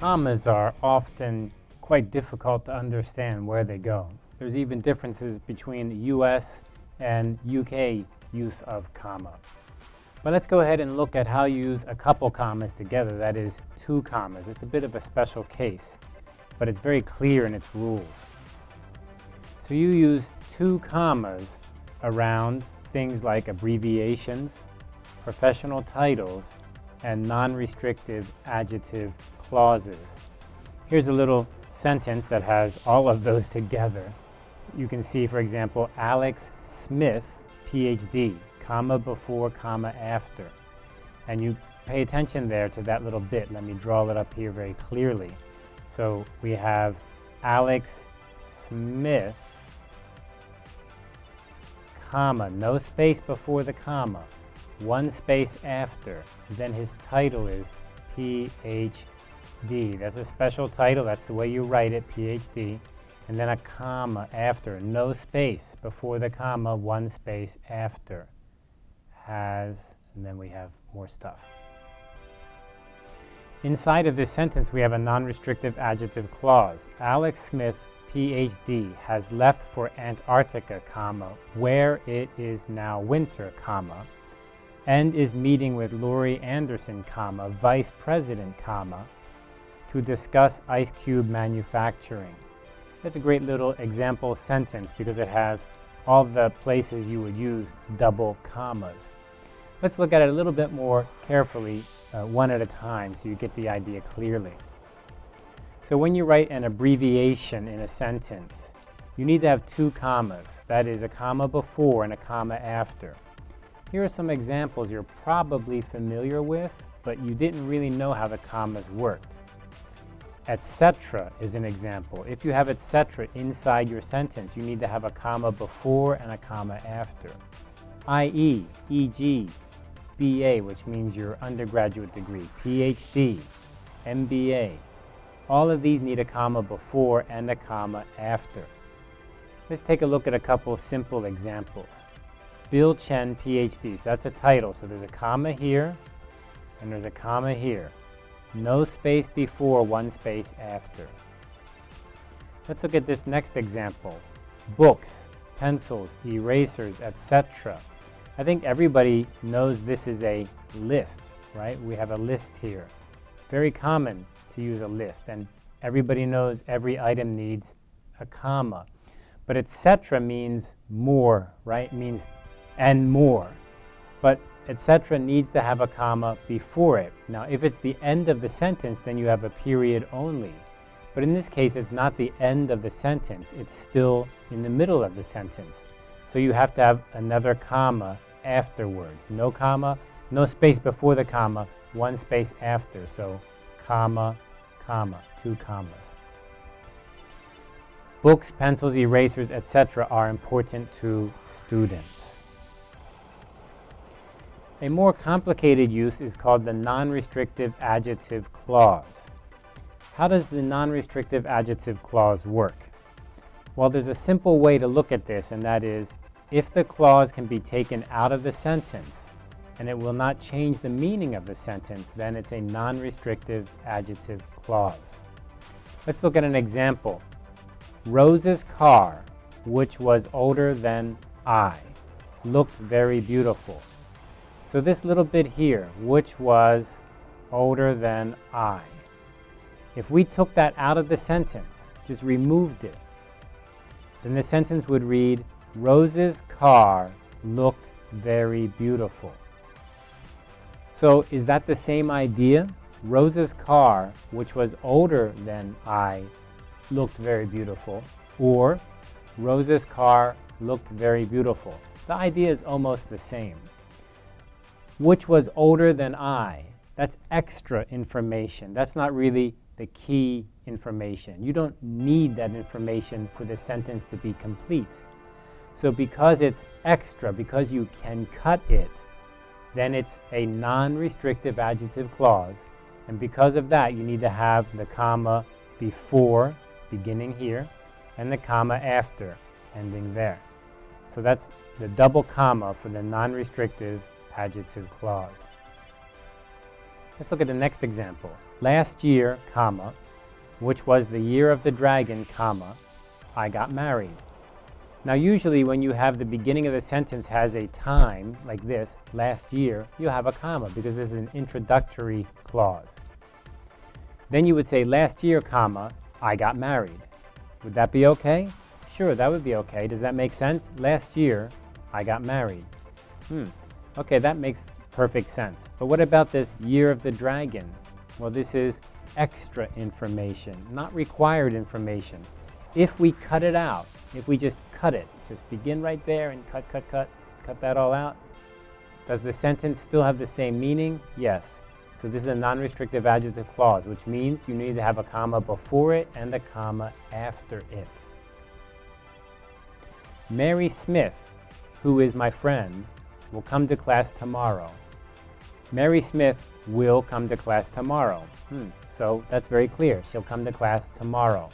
commas are often quite difficult to understand where they go. There's even differences between the US and UK use of comma. But let's go ahead and look at how you use a couple commas together, that is two commas. It's a bit of a special case, but it's very clear in its rules. So you use two commas around things like abbreviations, professional titles, and non-restrictive adjective clauses. Here's a little sentence that has all of those together. You can see, for example, Alex Smith, PhD, comma before, comma after. And you pay attention there to that little bit. Let me draw it up here very clearly. So we have Alex Smith, comma, no space before the comma, one space after. Then his title is PhD. That's a special title. That's the way you write it, PhD. And then a comma after, no space before the comma, one space after. Has, and then we have more stuff. Inside of this sentence, we have a non-restrictive adjective clause. Alex Smith, PhD, has left for Antarctica, comma, where it is now winter, comma, and is meeting with Laurie Anderson, comma, Vice President, comma, to discuss ice cube manufacturing. That's a great little example sentence because it has all the places you would use double commas. Let's look at it a little bit more carefully, uh, one at a time, so you get the idea clearly. So when you write an abbreviation in a sentence, you need to have two commas. That is a comma before and a comma after. Here are some examples you're probably familiar with, but you didn't really know how the commas worked. Etc. is an example. If you have etc. inside your sentence, you need to have a comma before and a comma after. I.e., e.g., BA, which means your undergraduate degree, PhD, MBA. All of these need a comma before and a comma after. Let's take a look at a couple simple examples. Bill Chen, PhD. So that's a title. So there's a comma here, and there's a comma here. No space before, one space after. Let's look at this next example. Books, pencils, erasers, etc. I think everybody knows this is a list, right? We have a list here. Very common to use a list, and everybody knows every item needs a comma. But etc. means more, right? It means and more. But etc. needs to have a comma before it. Now, if it's the end of the sentence, then you have a period only. But in this case, it's not the end of the sentence. It's still in the middle of the sentence. So you have to have another comma afterwards. No comma, no space before the comma, one space after. So comma, comma, two commas. Books, pencils, erasers, etc. are important to students. A more complicated use is called the non-restrictive adjective clause. How does the non-restrictive adjective clause work? Well, there's a simple way to look at this, and that is, if the clause can be taken out of the sentence, and it will not change the meaning of the sentence, then it's a non-restrictive adjective clause. Let's look at an example. Rose's car, which was older than I, looked very beautiful. So this little bit here, which was older than I. If we took that out of the sentence, just removed it, then the sentence would read, Rose's car looked very beautiful. So is that the same idea? Rose's car, which was older than I, looked very beautiful. Or Rose's car looked very beautiful. The idea is almost the same which was older than I. That's extra information. That's not really the key information. You don't need that information for the sentence to be complete. So because it's extra, because you can cut it, then it's a non-restrictive adjective clause. And because of that, you need to have the comma before, beginning here, and the comma after, ending there. So that's the double comma for the non-restrictive adjective clause. Let's look at the next example. Last year, comma, which was the year of the dragon, comma, I got married. Now usually when you have the beginning of the sentence has a time, like this, last year, you have a comma because this is an introductory clause. Then you would say last year, comma, I got married. Would that be okay? Sure, that would be okay. Does that make sense? Last year, I got married. Hmm. Okay, that makes perfect sense. But what about this year of the dragon? Well, this is extra information, not required information. If we cut it out, if we just cut it, just begin right there and cut, cut, cut, cut that all out, does the sentence still have the same meaning? Yes. So this is a non-restrictive adjective clause, which means you need to have a comma before it and a comma after it. Mary Smith, who is my friend, will come to class tomorrow. Mary Smith will come to class tomorrow. Hmm. So that's very clear. She'll come to class tomorrow.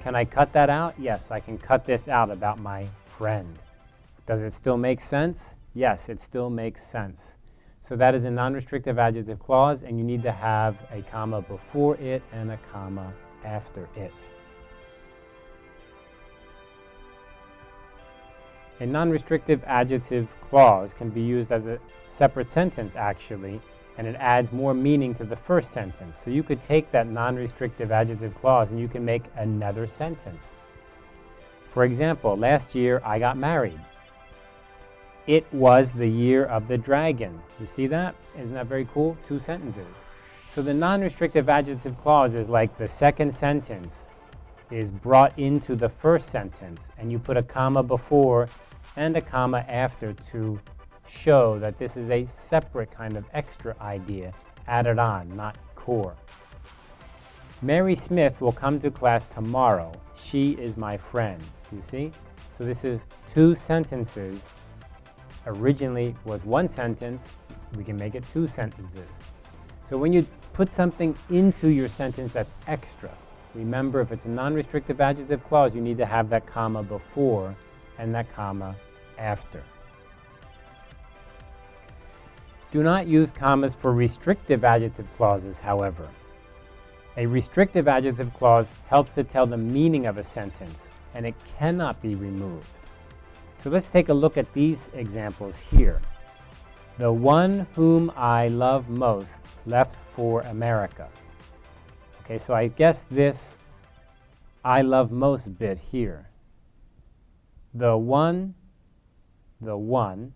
Can I cut that out? Yes, I can cut this out about my friend. Does it still make sense? Yes, it still makes sense. So that is a non-restrictive adjective clause, and you need to have a comma before it and a comma after it. A non-restrictive adjective clause can be used as a separate sentence, actually, and it adds more meaning to the first sentence. So you could take that non-restrictive adjective clause and you can make another sentence. For example, last year I got married. It was the year of the dragon. You see that? Isn't that very cool? Two sentences. So the non-restrictive adjective clause is like the second sentence is brought into the first sentence and you put a comma before and a comma after to show that this is a separate kind of extra idea added on, not core. Mary Smith will come to class tomorrow. She is my friend. You see? So this is two sentences. Originally was one sentence. We can make it two sentences. So when you put something into your sentence that's extra, remember if it's a non-restrictive adjective clause, you need to have that comma before and that comma after. Do not use commas for restrictive adjective clauses, however. A restrictive adjective clause helps to tell the meaning of a sentence, and it cannot be removed. So let's take a look at these examples here. The one whom I love most left for America. Okay, so I guess this I love most bit here. The one, the one,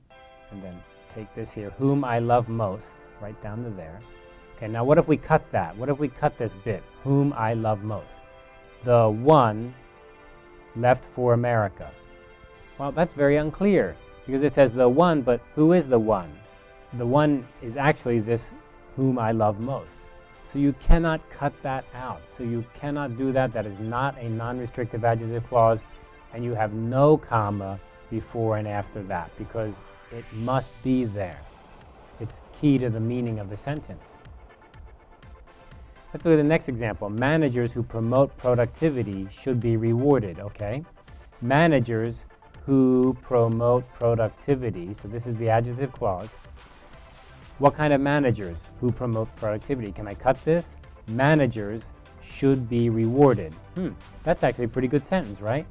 and then take this here, whom I love most, right down to there. Okay, now what if we cut that? What if we cut this bit, whom I love most? The one left for America. Well, that's very unclear because it says the one, but who is the one? The one is actually this whom I love most. So you cannot cut that out. So you cannot do that. That is not a non-restrictive adjective clause, and you have no comma before and after that because it must be there. It's key to the meaning of the sentence. Let's look at the next example. Managers who promote productivity should be rewarded, okay? Managers who promote productivity, so this is the adjective clause. What kind of managers who promote productivity? Can I cut this? Managers should be rewarded. Hmm, that's actually a pretty good sentence, right?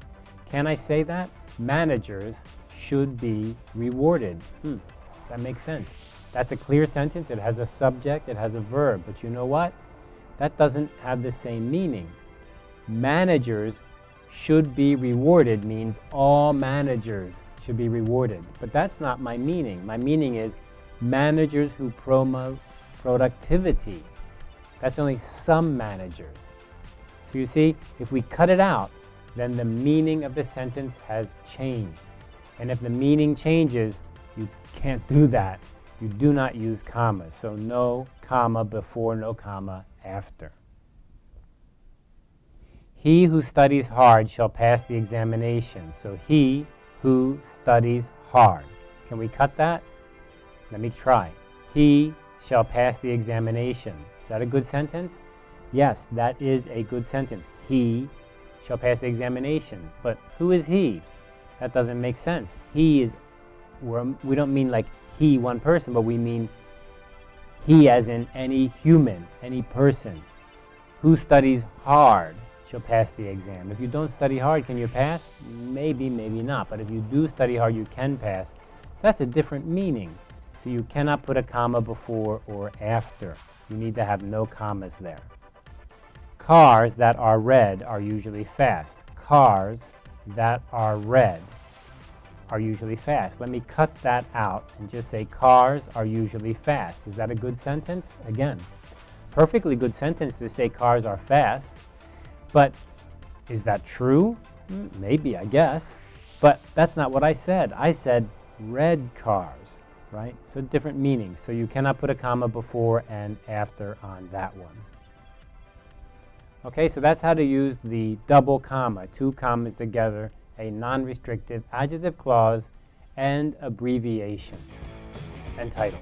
Can I say that? Managers should be rewarded. Hmm, that makes sense. That's a clear sentence. It has a subject, it has a verb. But you know what? That doesn't have the same meaning. Managers should be rewarded means all managers should be rewarded. But that's not my meaning. My meaning is managers who promote productivity. That's only some managers. So you see, if we cut it out, then the meaning of the sentence has changed. And if the meaning changes, you can't do that. You do not use commas. So no comma before, no comma after. He who studies hard shall pass the examination. So he who studies hard. Can we cut that? Let me try. He shall pass the examination. Is that a good sentence? Yes, that is a good sentence. He shall pass the examination. But who is he? That doesn't make sense. He is, we're, we don't mean like he, one person, but we mean He as in any human, any person. Who studies hard shall pass the exam. If you don't study hard, can you pass? Maybe, maybe not. But if you do study hard, you can pass. That's a different meaning. So you cannot put a comma before or after. You need to have no commas there. Cars that are red are usually fast. Cars that are red are usually fast. Let me cut that out and just say cars are usually fast. Is that a good sentence? Again, perfectly good sentence to say cars are fast. But is that true? Hmm, maybe, I guess. But that's not what I said. I said red cars, right? So different meanings. So you cannot put a comma before and after on that one. Okay, so that's how to use the double comma, two commas together a non-restrictive adjective clause, and abbreviations and titles.